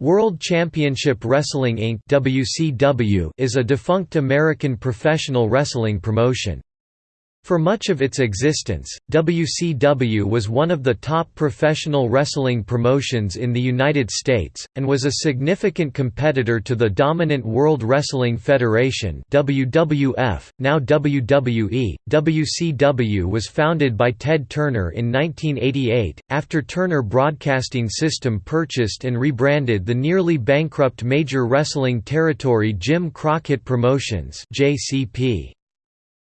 World Championship Wrestling Inc. WCW is a defunct American professional wrestling promotion. For much of its existence, WCW was one of the top professional wrestling promotions in the United States, and was a significant competitor to the dominant World Wrestling Federation WWF, now WWE. WCW was founded by Ted Turner in 1988, after Turner Broadcasting System purchased and rebranded the nearly bankrupt major wrestling territory Jim Crockett Promotions JCP.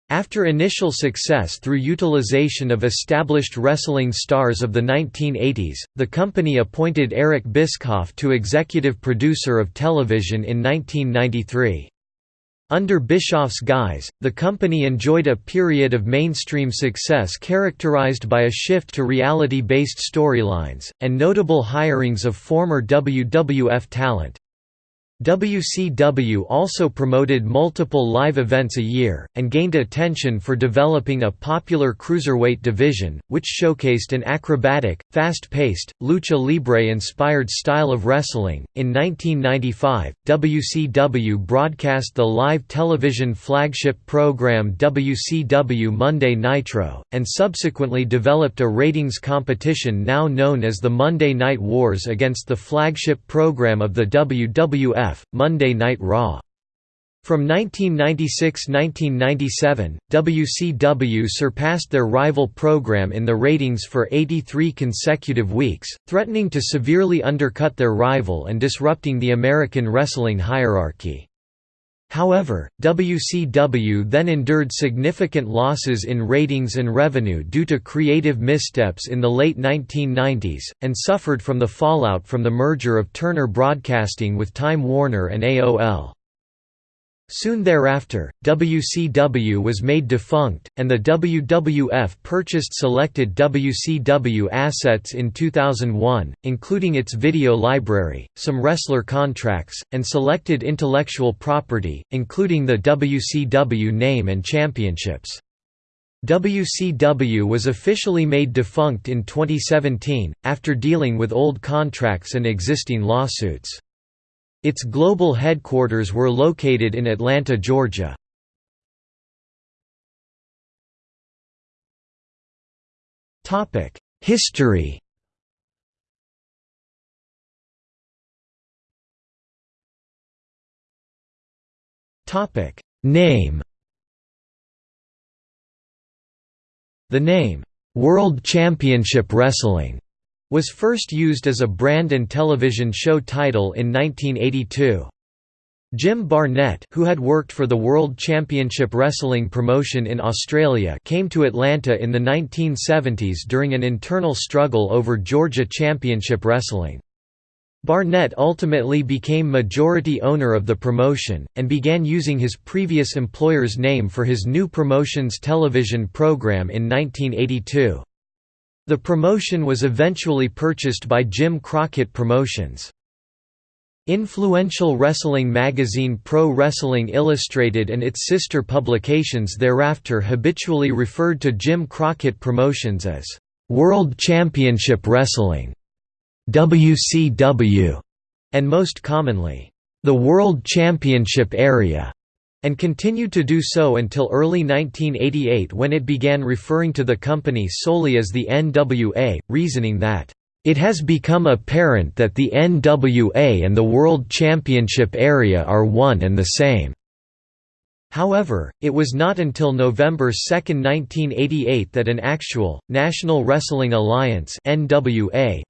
After initial success through utilization of established wrestling stars of the 1980s, the company appointed Eric Bischoff to executive producer of television in 1993. Under Bischoff's guise, the company enjoyed a period of mainstream success characterized by a shift to reality-based storylines, and notable hirings of former WWF talent. WCW also promoted multiple live events a year, and gained attention for developing a popular cruiserweight division, which showcased an acrobatic, fast-paced, lucha libre-inspired style of wrestling. In 1995, WCW broadcast the live television flagship program WCW Monday Nitro, and subsequently developed a ratings competition now known as the Monday Night Wars against the flagship program of the WWF Monday Night Raw. From 1996–1997, WCW surpassed their rival program in the ratings for 83 consecutive weeks, threatening to severely undercut their rival and disrupting the American wrestling hierarchy. However, WCW then endured significant losses in ratings and revenue due to creative missteps in the late 1990s, and suffered from the fallout from the merger of Turner Broadcasting with Time Warner and AOL. Soon thereafter, WCW was made defunct, and the WWF purchased selected WCW assets in 2001, including its video library, some wrestler contracts, and selected intellectual property, including the WCW name and championships. WCW was officially made defunct in 2017, after dealing with old contracts and existing lawsuits. Its global headquarters were located in Atlanta, Georgia. History Name The name, "'World Championship Wrestling' was first used as a brand and television show title in 1982. Jim Barnett who had worked for the World Championship Wrestling promotion in Australia came to Atlanta in the 1970s during an internal struggle over Georgia Championship Wrestling. Barnett ultimately became majority owner of the promotion, and began using his previous employer's name for his new promotion's television program in 1982. The promotion was eventually purchased by Jim Crockett Promotions. Influential wrestling magazine Pro Wrestling Illustrated and its sister publications thereafter habitually referred to Jim Crockett Promotions as World Championship Wrestling WCW, and most commonly, the World Championship Area and continued to do so until early 1988 when it began referring to the company solely as the NWA, reasoning that, "...it has become apparent that the NWA and the World Championship area are one and the same." However, it was not until November 2, 1988 that an actual, National Wrestling Alliance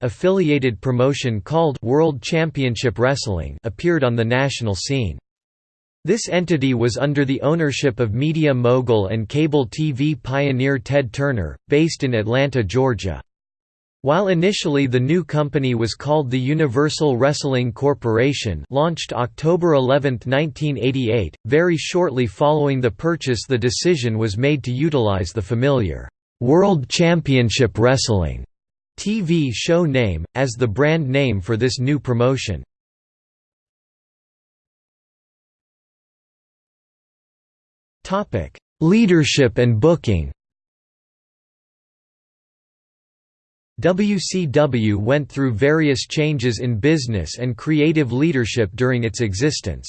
affiliated promotion called World Championship Wrestling appeared on the national scene. This entity was under the ownership of media mogul and cable TV pioneer Ted Turner, based in Atlanta, Georgia. While initially the new company was called the Universal Wrestling Corporation launched October 11, 1988, very shortly following the purchase the decision was made to utilize the familiar, "'World Championship Wrestling' TV show name, as the brand name for this new promotion. Topic: Leadership and booking. WCW went through various changes in business and creative leadership during its existence.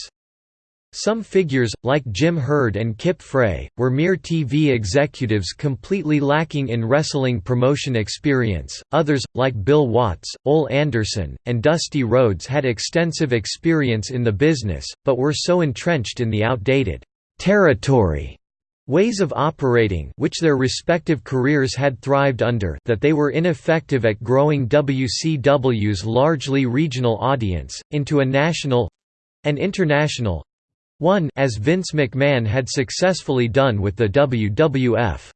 Some figures, like Jim Herd and Kip Frey, were mere TV executives completely lacking in wrestling promotion experience, others, like Bill Watts, Ole Anderson, and Dusty Rhodes had extensive experience in the business, but were so entrenched in the outdated territory ways of operating which their respective careers had thrived under that they were ineffective at growing WCW's largely regional audience, into a national—and international one as Vince McMahon had successfully done with the WWF.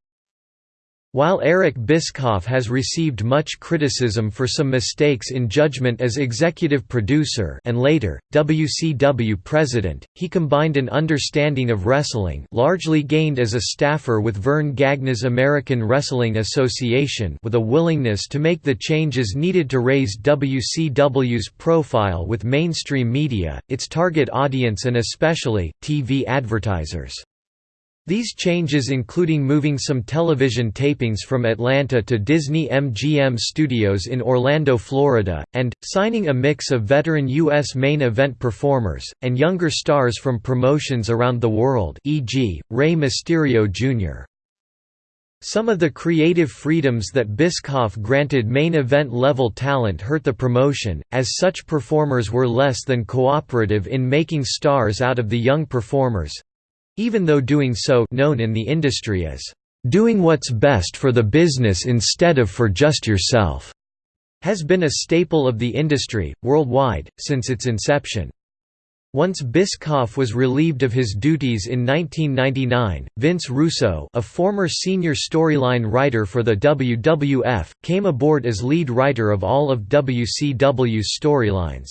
While Eric Bischoff has received much criticism for some mistakes in judgment as executive producer and later, WCW president, he combined an understanding of wrestling largely gained as a staffer with Verne Gagne's American Wrestling Association with a willingness to make the changes needed to raise WCW's profile with mainstream media, its target audience and especially, TV advertisers. These changes including moving some television tapings from Atlanta to Disney MGM Studios in Orlando, Florida, and, signing a mix of veteran U.S. main event performers, and younger stars from promotions around the world e.g., Rey Mysterio Jr. Some of the creative freedoms that Bischoff granted main event level talent hurt the promotion, as such performers were less than cooperative in making stars out of the young performers, even though doing so known in the industry as doing what's best for the business instead of for just yourself has been a staple of the industry, worldwide, since its inception. Once Bischoff was relieved of his duties in 1999, Vince Russo a former senior storyline writer for the WWF, came aboard as lead writer of all of WCW's storylines.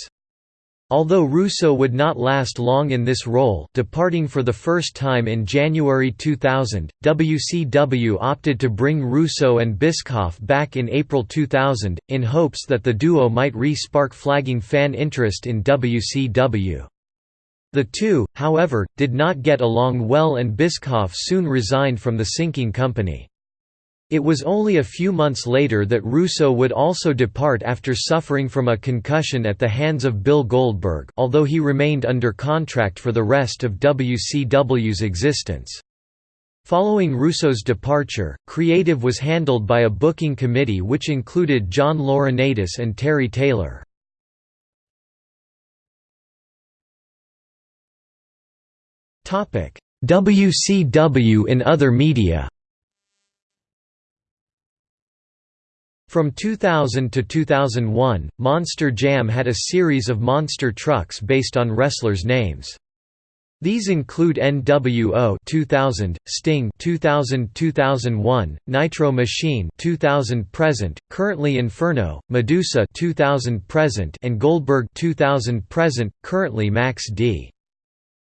Although Russo would not last long in this role departing for the first time in January 2000, WCW opted to bring Russo and Bischoff back in April 2000, in hopes that the duo might re-spark flagging fan interest in WCW. The two, however, did not get along well and Bischoff soon resigned from the sinking company. It was only a few months later that Russo would also depart after suffering from a concussion at the hands of Bill Goldberg although he remained under contract for the rest of WCW's existence. Following Russo's departure, creative was handled by a booking committee which included John Laurinaitis and Terry Taylor. WCW in other media From 2000 to 2001, Monster Jam had a series of monster trucks based on wrestlers' names. These include NWO 2000, Sting 2000-2001, Nitro Machine 2000 present, currently Inferno, Medusa 2000 present and Goldberg 2000 present, currently Max D.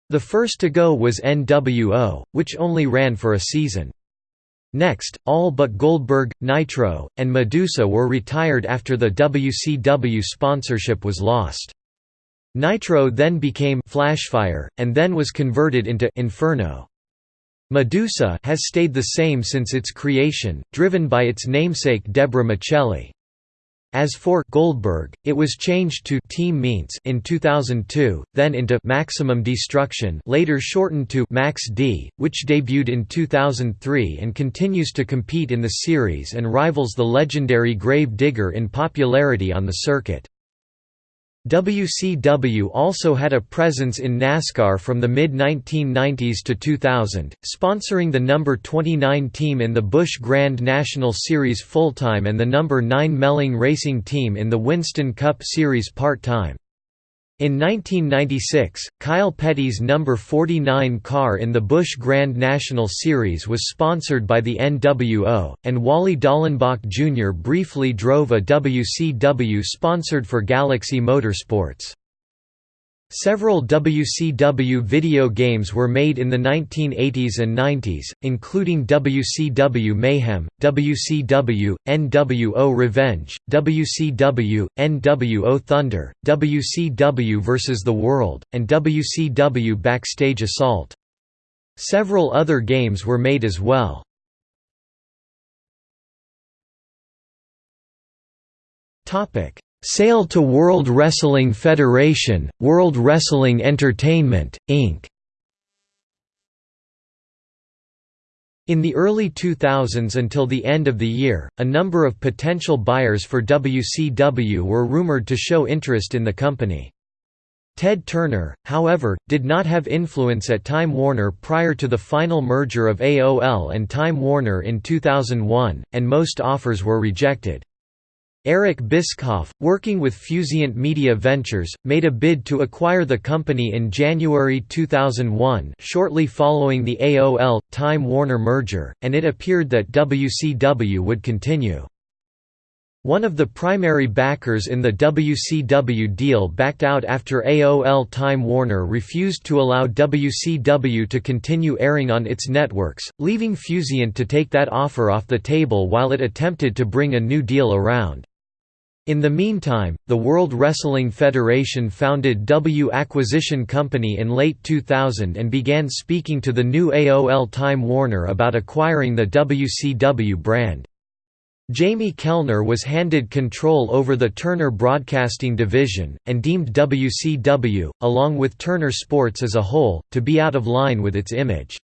The first to go was NWO, which only ran for a season. Next, all but Goldberg, Nitro, and Medusa were retired after the WCW sponsorship was lost. Nitro then became Flashfire, and then was converted into Inferno. Medusa has stayed the same since its creation, driven by its namesake Deborah Miceli. As for Goldberg, it was changed to Team Meents in 2002, then into Maximum Destruction, later shortened to Max D, which debuted in 2003 and continues to compete in the series and rivals the legendary Grave Digger in popularity on the circuit. WCW also had a presence in NASCAR from the mid-1990s to 2000, sponsoring the number 29 team in the Busch Grand National Series full-time and the number 9 Melling Racing team in the Winston Cup Series part-time. In 1996, Kyle Petty's number 49 car in the Busch Grand National Series was sponsored by the NWO, and Wally Dallenbach Jr. briefly drove a WCW sponsored for Galaxy Motorsports. Several WCW video games were made in the 1980s and 90s, including WCW Mayhem, WCW, NWO Revenge, WCW, NWO Thunder, WCW vs. the World, and WCW Backstage Assault. Several other games were made as well. Sale to World Wrestling Federation, World Wrestling Entertainment, Inc. In the early 2000s until the end of the year, a number of potential buyers for WCW were rumored to show interest in the company. Ted Turner, however, did not have influence at Time Warner prior to the final merger of AOL and Time Warner in 2001, and most offers were rejected. Eric Bischoff, working with Fusient Media Ventures, made a bid to acquire the company in January 2001 shortly following the AOL-Time Warner merger, and it appeared that WCW would continue. One of the primary backers in the WCW deal backed out after AOL Time Warner refused to allow WCW to continue airing on its networks, leaving Fusient to take that offer off the table while it attempted to bring a new deal around. In the meantime, the World Wrestling Federation founded W Acquisition Company in late 2000 and began speaking to the new AOL Time Warner about acquiring the WCW brand. Jamie Kellner was handed control over the Turner Broadcasting Division, and deemed WCW, along with Turner Sports as a whole, to be out of line with its image.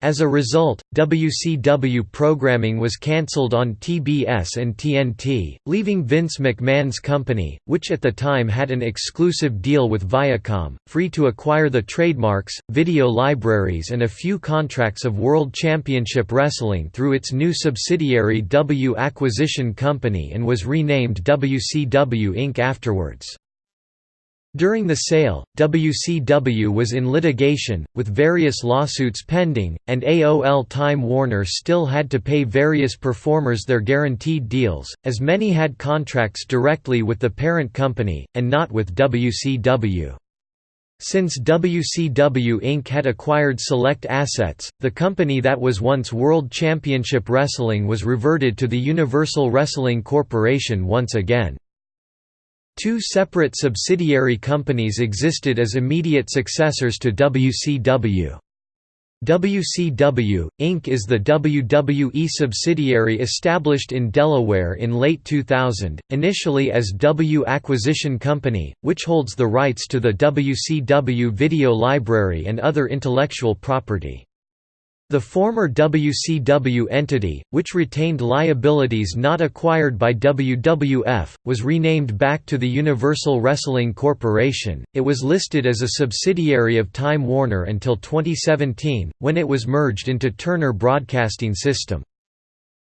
As a result, WCW programming was cancelled on TBS and TNT, leaving Vince McMahon's company, which at the time had an exclusive deal with Viacom, free to acquire the trademarks, video libraries and a few contracts of World Championship Wrestling through its new subsidiary W Acquisition Company and was renamed WCW Inc. afterwards. During the sale, WCW was in litigation, with various lawsuits pending, and AOL Time Warner still had to pay various performers their guaranteed deals, as many had contracts directly with the parent company, and not with WCW. Since WCW Inc. had acquired select assets, the company that was once World Championship Wrestling was reverted to the Universal Wrestling Corporation once again. Two separate subsidiary companies existed as immediate successors to WCW. WCW, Inc. is the WWE subsidiary established in Delaware in late 2000, initially as W Acquisition Company, which holds the rights to the WCW video library and other intellectual property. The former WCW entity, which retained liabilities not acquired by WWF, was renamed back to the Universal Wrestling Corporation. It was listed as a subsidiary of Time Warner until 2017, when it was merged into Turner Broadcasting System.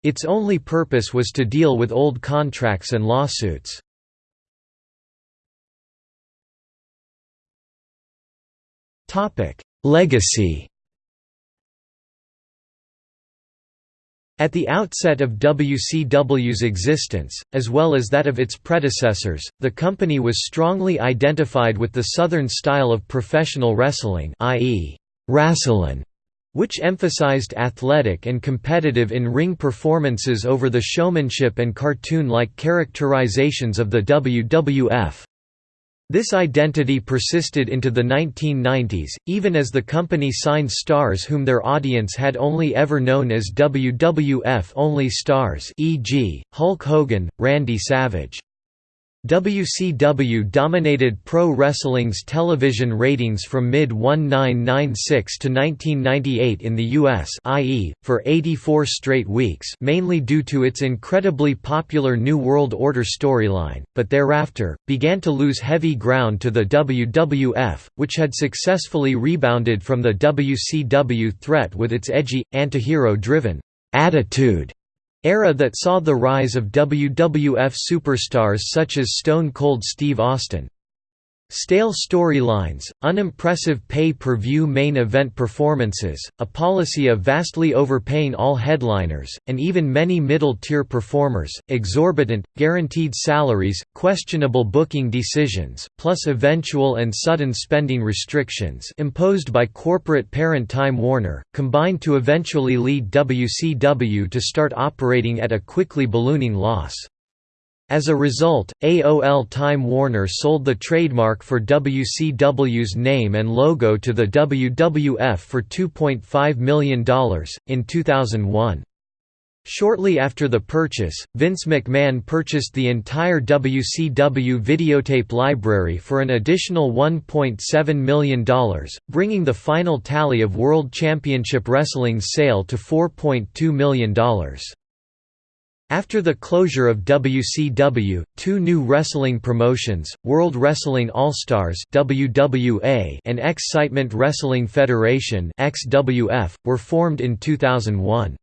Its only purpose was to deal with old contracts and lawsuits. Legacy At the outset of WCW's existence, as well as that of its predecessors, the company was strongly identified with the Southern style of professional wrestling i.e., wrasslin', which emphasized athletic and competitive in-ring performances over the showmanship and cartoon-like characterizations of the WWF. This identity persisted into the 1990s, even as the company signed stars whom their audience had only ever known as WWF-only stars e.g., Hulk Hogan, Randy Savage. WCW dominated pro wrestling's television ratings from mid-1996 to 1998 in the US i.e., for 84 straight weeks mainly due to its incredibly popular New World Order storyline, but thereafter, began to lose heavy ground to the WWF, which had successfully rebounded from the WCW threat with its edgy, antihero-driven attitude era that saw the rise of WWF superstars such as Stone Cold Steve Austin. Stale storylines, unimpressive pay-per-view main event performances, a policy of vastly overpaying all headliners, and even many middle-tier performers, exorbitant, guaranteed salaries, questionable booking decisions, plus eventual and sudden spending restrictions imposed by corporate parent Time Warner, combined to eventually lead WCW to start operating at a quickly ballooning loss. As a result, AOL Time Warner sold the trademark for WCW's name and logo to the WWF for $2.5 million, in 2001. Shortly after the purchase, Vince McMahon purchased the entire WCW videotape library for an additional $1.7 million, bringing the final tally of World Championship Wrestling's sale to $4.2 million. After the closure of WCW, two new wrestling promotions, World Wrestling All-Stars and Excitement Wrestling Federation were formed in 2001.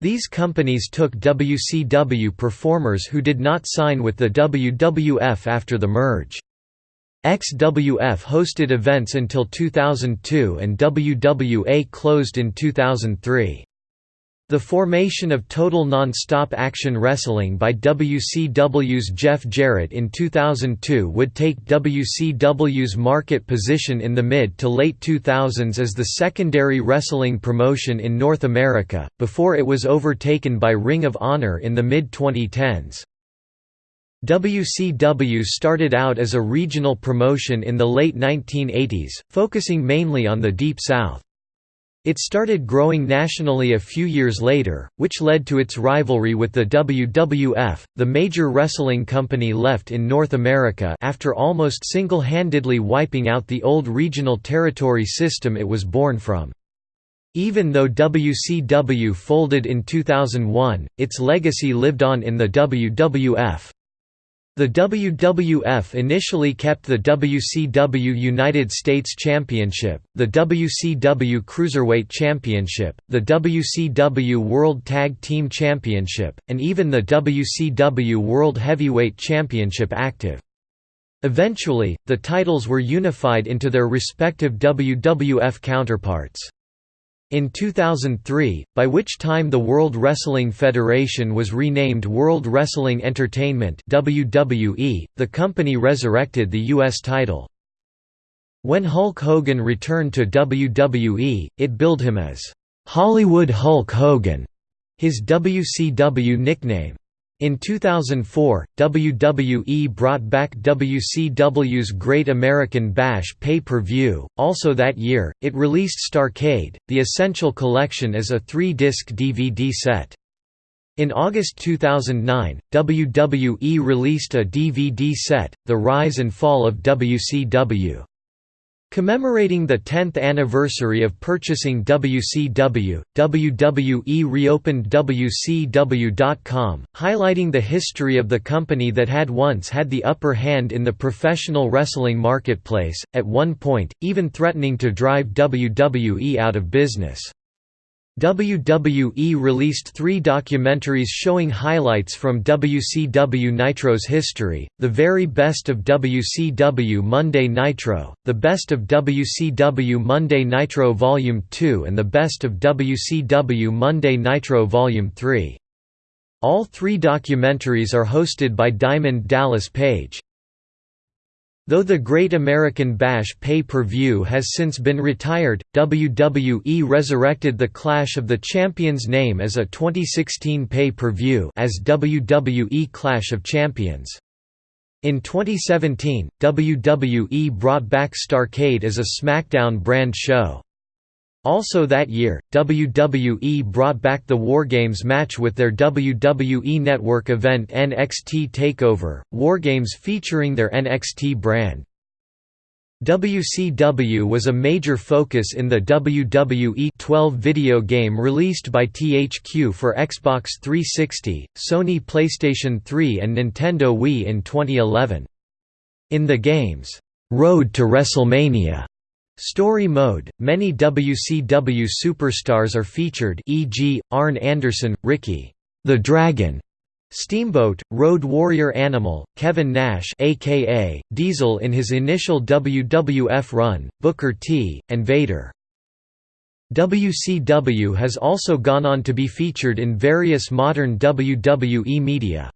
These companies took WCW performers who did not sign with the WWF after the merge. XWF hosted events until 2002 and WWA closed in 2003. The formation of Total Non-Stop Action Wrestling by WCW's Jeff Jarrett in 2002 would take WCW's market position in the mid to late 2000s as the secondary wrestling promotion in North America, before it was overtaken by Ring of Honor in the mid-2010s. WCW started out as a regional promotion in the late 1980s, focusing mainly on the Deep South. It started growing nationally a few years later, which led to its rivalry with the WWF, the major wrestling company left in North America after almost single-handedly wiping out the old regional territory system it was born from. Even though WCW folded in 2001, its legacy lived on in the WWF. The WWF initially kept the WCW United States Championship, the WCW Cruiserweight Championship, the WCW World Tag Team Championship, and even the WCW World Heavyweight Championship active. Eventually, the titles were unified into their respective WWF counterparts. In 2003, by which time the World Wrestling Federation was renamed World Wrestling Entertainment WWE, the company resurrected the U.S. title. When Hulk Hogan returned to WWE, it billed him as, "'Hollywood Hulk Hogan'", his WCW nickname. In 2004, WWE brought back WCW's Great American Bash pay-per-view. Also that year, it released Starrcade, the Essential Collection as a three-disc DVD set. In August 2009, WWE released a DVD set, The Rise and Fall of WCW. Commemorating the 10th anniversary of purchasing WCW, WWE reopened WCW.com, highlighting the history of the company that had once had the upper hand in the professional wrestling marketplace, at one point, even threatening to drive WWE out of business. WWE released three documentaries showing highlights from WCW Nitro's history, The Very Best of WCW Monday Nitro, The Best of WCW Monday Nitro Volume 2 and The Best of WCW Monday Nitro Volume 3. All three documentaries are hosted by Diamond Dallas Page. Though the Great American Bash pay-per-view has since been retired, WWE resurrected the Clash of the Champions name as a 2016 pay-per-view as WWE Clash of Champions. In 2017, WWE brought back Starrcade as a SmackDown brand show. Also that year, WWE brought back the Wargames match with their WWE Network event NXT TakeOver, Wargames featuring their NXT brand. WCW was a major focus in the WWE 12 video game released by THQ for Xbox 360, Sony PlayStation 3 and Nintendo Wii in 2011. In the game's Road to WrestleMania Story mode – Many WCW superstars are featured e.g., Arn Anderson, Ricky, the Dragon, Steamboat, Road Warrior Animal, Kevin Nash aka Diesel in his initial WWF run, Booker T, and Vader. WCW has also gone on to be featured in various modern WWE media.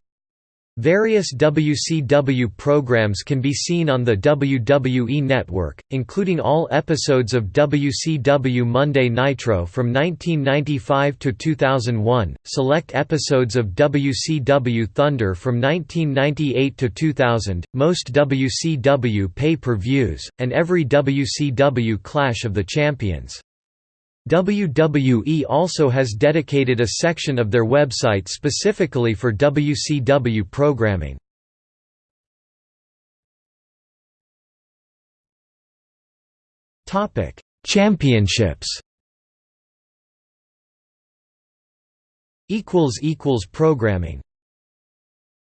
Various WCW programs can be seen on the WWE Network, including all episodes of WCW Monday Nitro from 1995 to 2001, select episodes of WCW Thunder from 1998 to 2000, most WCW pay-per-views, and every WCW Clash of the Champions. WWE also has dedicated a section of their website specifically for WCW programming. Topic: Championships. Equals equals programming.